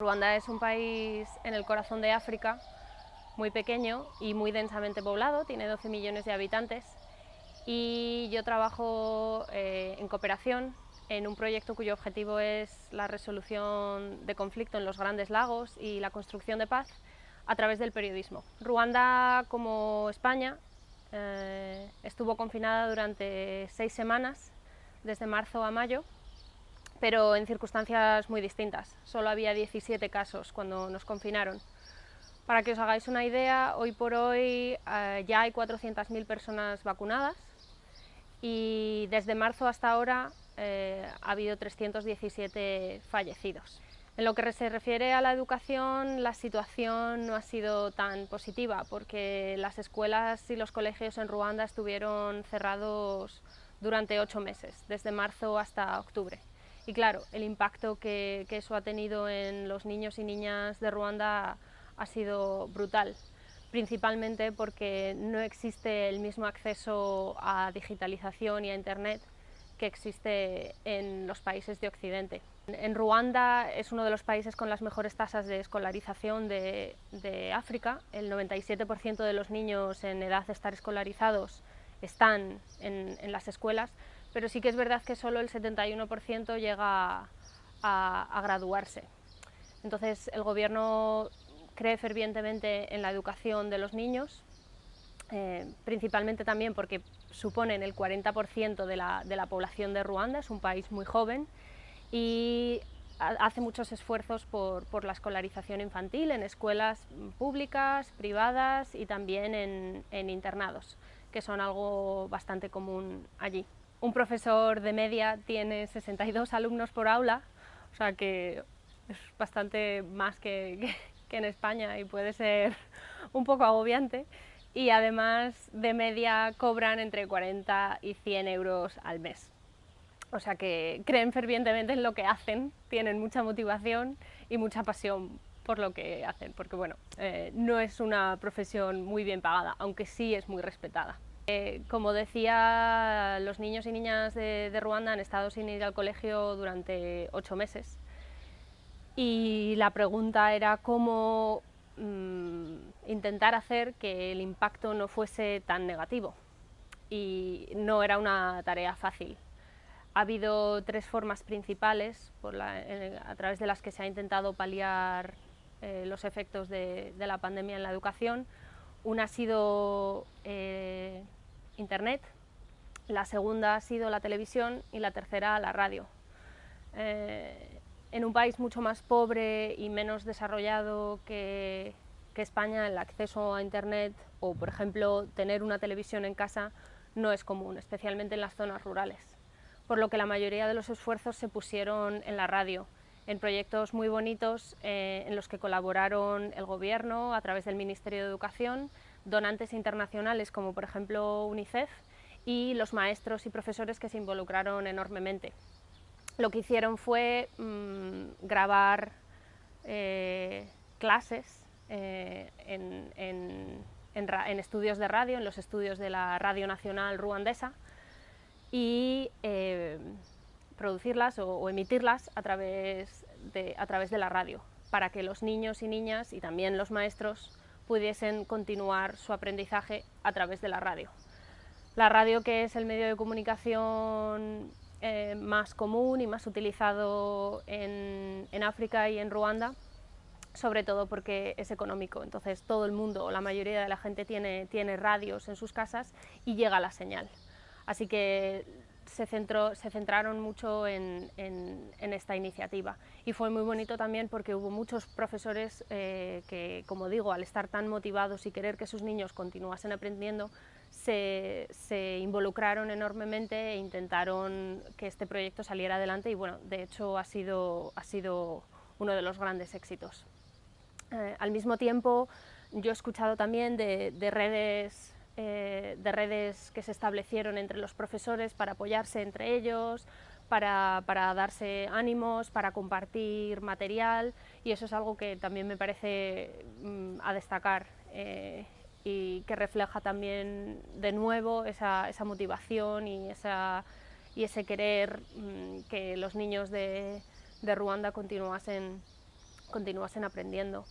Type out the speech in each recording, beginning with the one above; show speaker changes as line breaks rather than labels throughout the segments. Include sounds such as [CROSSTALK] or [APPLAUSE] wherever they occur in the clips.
Ruanda es un país en el corazón de África, muy pequeño y muy densamente poblado, tiene 12 millones de habitantes y yo trabajo eh, en cooperación en un proyecto cuyo objetivo es la resolución de conflicto en los grandes lagos y la construcción de paz a través del periodismo. Ruanda, como España, eh, estuvo confinada durante seis semanas, desde marzo a mayo, pero en circunstancias muy distintas. Solo había 17 casos cuando nos confinaron. Para que os hagáis una idea, hoy por hoy eh, ya hay 400.000 personas vacunadas y desde marzo hasta ahora eh, ha habido 317 fallecidos. En lo que se refiere a la educación, la situación no ha sido tan positiva porque las escuelas y los colegios en Ruanda estuvieron cerrados durante ocho meses, desde marzo hasta octubre. Y claro, el impacto que, eso ha tenido en los niños y niñas de Ruanda ha sido brutal, principalmente porque no existe el mismo acceso a digitalización y a Internet que existe en los países de Occidente. En Ruanda es uno de los países con las mejores tasas de escolarización de, África. El 97% de los niños en edad de estar escolarizados están en las escuelas, pero sí que es verdad que solo el 71% llega a, graduarse. Entonces el gobierno cree fervientemente en la educación de los niños, eh, principalmente también porque suponen el 40% de la, población de Ruanda, es un país muy joven y hace muchos esfuerzos por, la escolarización infantil en escuelas públicas, privadas y también en internados, que son algo bastante común allí un profesor de media tiene 62 alumnos por aula, o sea que es bastante más que, en España y puede ser un poco agobiante. Y además de media cobran entre 40 y 100 euros al mes. O sea que creen fervientemente en lo que hacen, tienen mucha motivación y mucha pasión por lo que hacen, porque bueno, eh, no es una profesión muy bien pagada, aunque sí es muy respetada. Eh, como decía, los niños y niñas de, Ruanda han estado sin ir al colegio durante ocho meses y la pregunta era cómo mm, intentar hacer que el impacto no fuese tan negativo y no era una tarea fácil. Ha habido tres formas principales a través de las que se ha intentado paliar eh, los efectos de, la pandemia en la educación. Una ha sido eh, Internet, la segunda ha sido la televisión y la tercera la radio. Eh, en un país mucho más pobre y menos desarrollado que, España, el acceso a Internet o, por ejemplo, tener una televisión en casa no es común, especialmente en las zonas rurales. Por lo que la mayoría de los esfuerzos se pusieron en la radio, en proyectos muy bonitos eh, en los que colaboraron el gobierno a través del Ministerio de Educación, donantes internacionales como por ejemplo UNICEF y los maestros y profesores que se involucraron enormemente. Lo que hicieron fue mm, grabar eh, clases eh, en, estudios de radio, en los estudios de la Radio Nacional Ruandesa y eh, producirlas o, emitirlas a través, de, a través de la radio para que los niños y niñas y también los maestros pudiesen continuar su aprendizaje a través de la radio. La radio que es el medio de comunicación eh, más común y más utilizado en, África y en Ruanda, sobre todo porque es económico, entonces todo el mundo o la mayoría de la gente tiene, tiene radios en sus casas y llega la señal. Así que se, centró, se centraron mucho en, esta iniciativa y fue muy bonito también porque hubo muchos profesores eh, que, como digo, al estar tan motivados y querer que sus niños continuasen aprendiendo, se, involucraron enormemente e intentaron que este proyecto saliera adelante y bueno, de hecho ha sido, ha sido uno de los grandes éxitos. Eh, al mismo tiempo, yo he escuchado también de redes eh, de redes que se establecieron entre los profesores para apoyarse entre ellos, para, darse ánimos, para compartir material y eso es algo que también me parece mm, a destacar eh, y que refleja también de nuevo esa, motivación y, esa, y ese querer mm, que los niños de, de Ruanda continuasen continuasen aprendiendo.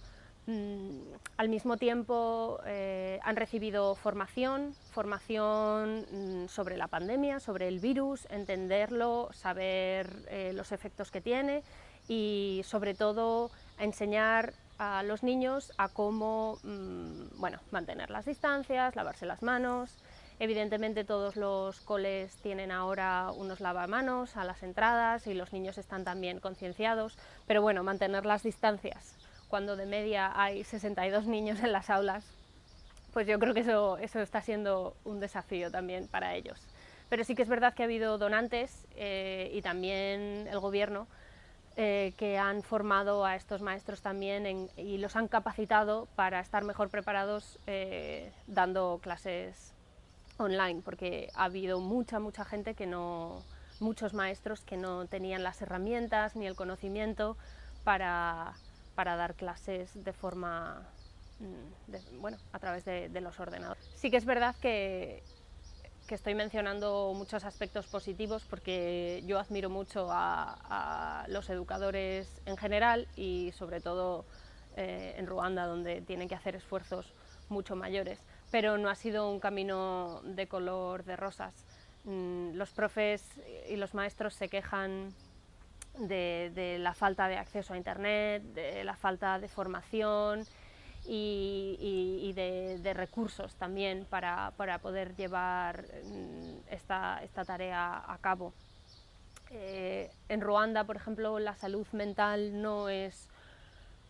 Mm, al mismo tiempo eh, han recibido formación, formación mm, sobre la pandemia, sobre el virus, entenderlo, saber eh, los efectos que tiene y sobre todo enseñar a los niños a cómo mm, bueno, mantener las distancias, lavarse las manos. Evidentemente todos los coles tienen ahora unos lavamanos a las entradas y los niños están también concienciados, pero bueno, mantener las distancias cuando de media hay 62 niños en las aulas, pues yo creo que eso, eso está siendo un desafío también para ellos. Pero sí que es verdad que ha habido donantes eh, y también el gobierno eh, que han formado a estos maestros también y los han capacitado para estar mejor preparados eh, dando clases online, porque ha habido mucha, mucha gente que no, muchos maestros que no tenían las herramientas ni el conocimiento para, para dar clases de forma, mm, bueno, a través de, los ordenadores. Sí que es verdad que, que, estoy mencionando muchos aspectos positivos porque yo admiro mucho a, los educadores en general y sobre todo eh, en Ruanda donde tienen que hacer esfuerzos mucho mayores, pero no ha sido un camino de color de rosas. Mm, los profes y los maestros se quejan de, la falta de acceso a Internet, de la falta de formación y, de, recursos también para, poder llevar mm, esta, tarea a cabo. Eh, en Ruanda, por ejemplo, la salud mental no es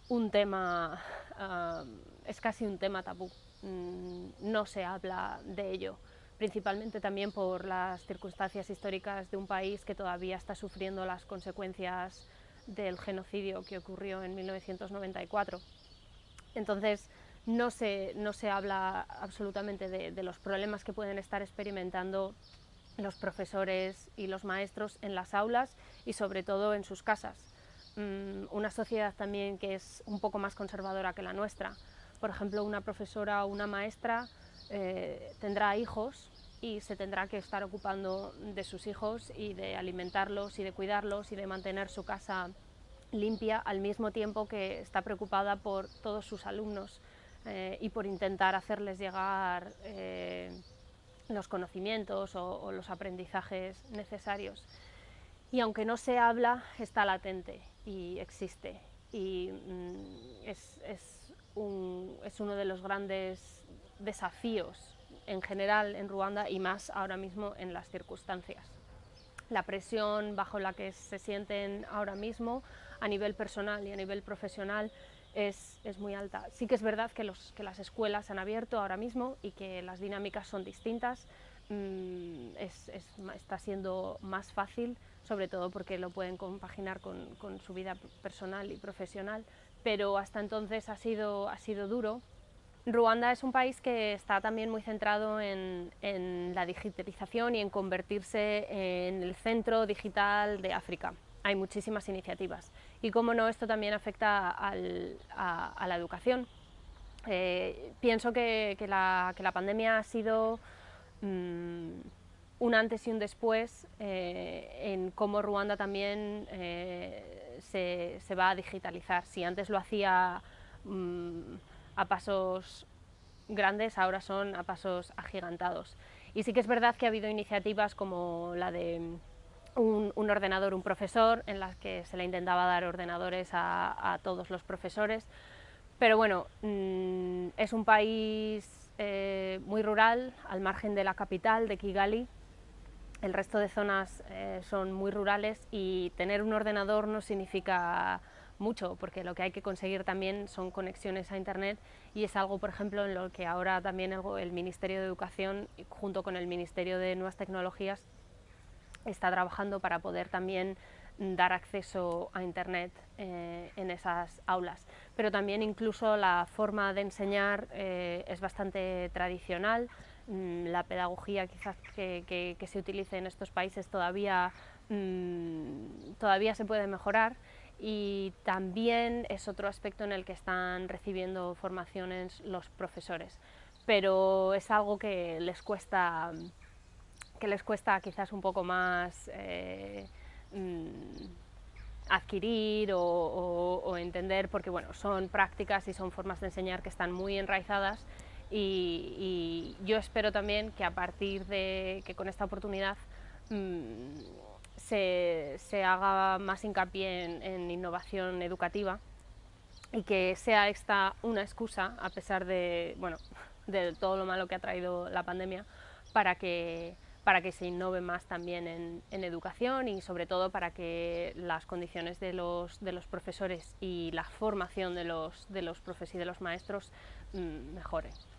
un tema, ah, es casi un tema tabú, mm, no se habla de ello principalmente también por las circunstancias históricas de un país que todavía está sufriendo las consecuencias del genocidio que ocurrió en 1994. Entonces, no se, no se habla absolutamente de, los problemas que pueden estar experimentando los profesores y los maestros en las aulas y sobre todo en sus casas. Mm, una sociedad también que es un poco más conservadora que la nuestra. Por ejemplo, una profesora o una maestra eh, tendrá hijos y se tendrá que estar ocupando de sus hijos y de alimentarlos y de cuidarlos y de mantener su casa limpia al mismo tiempo que está preocupada por todos sus alumnos eh, y por intentar hacerles llegar eh, los conocimientos o, los aprendizajes necesarios. Y aunque no se habla, está latente y existe. Y mm, es, es, es uno de los grandes desafíos en general en Ruanda y más ahora mismo en las circunstancias. La presión bajo la que se sienten ahora mismo a nivel personal y a nivel profesional es, muy alta. Sí que es verdad que, los, que las escuelas han abierto ahora mismo y que las dinámicas son distintas, mm, está siendo más fácil, sobre todo porque lo pueden compaginar con, con, su vida personal y profesional, pero hasta entonces ha sido, ha sido duro Ruanda es un país que está también muy centrado en, la digitalización y en convertirse en el centro digital de África. Hay muchísimas iniciativas y, como no, esto también afecta a, la educación. Eh, pienso que, la, pandemia ha sido mm, un antes y un después eh, en cómo Ruanda también eh, se, va a digitalizar. Si antes lo hacía mm, a pasos grandes, ahora son a pasos agigantados. Y sí que es verdad que ha habido iniciativas como la de un, ordenador, un profesor, en las que se le intentaba dar ordenadores a, todos los profesores, pero bueno, mm, es un país eh, muy rural, al margen de la capital, de Kigali, el resto de zonas eh, son muy rurales y tener un ordenador no significa mucho, porque lo que hay que conseguir también son conexiones a Internet y es algo, por ejemplo, en lo que ahora también el, Ministerio de Educación, junto con el Ministerio de Nuevas Tecnologías, está trabajando para poder también dar acceso a Internet eh, en esas aulas. Pero también incluso la forma de enseñar eh, es bastante tradicional, mm, la pedagogía quizás que, se utilice en estos países todavía, mm, todavía se puede mejorar y también es otro aspecto en el que están recibiendo formaciones los profesores, pero es algo que les cuesta, que les cuesta quizás un poco más eh, mm, adquirir o, entender, porque bueno, son prácticas y son formas de enseñar que están muy enraizadas. Y, yo espero también que a partir de que con esta oportunidad mm, se, haga más hincapié en, innovación educativa y que sea esta una excusa, a pesar de, bueno, [LAUGHS] de todo lo malo que ha traído la pandemia, para que para que se innove más también en, educación y sobre todo para que las condiciones de los, de los profesores y la formación de los, de los profes y de los maestros mm, mejoren.